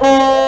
Oh.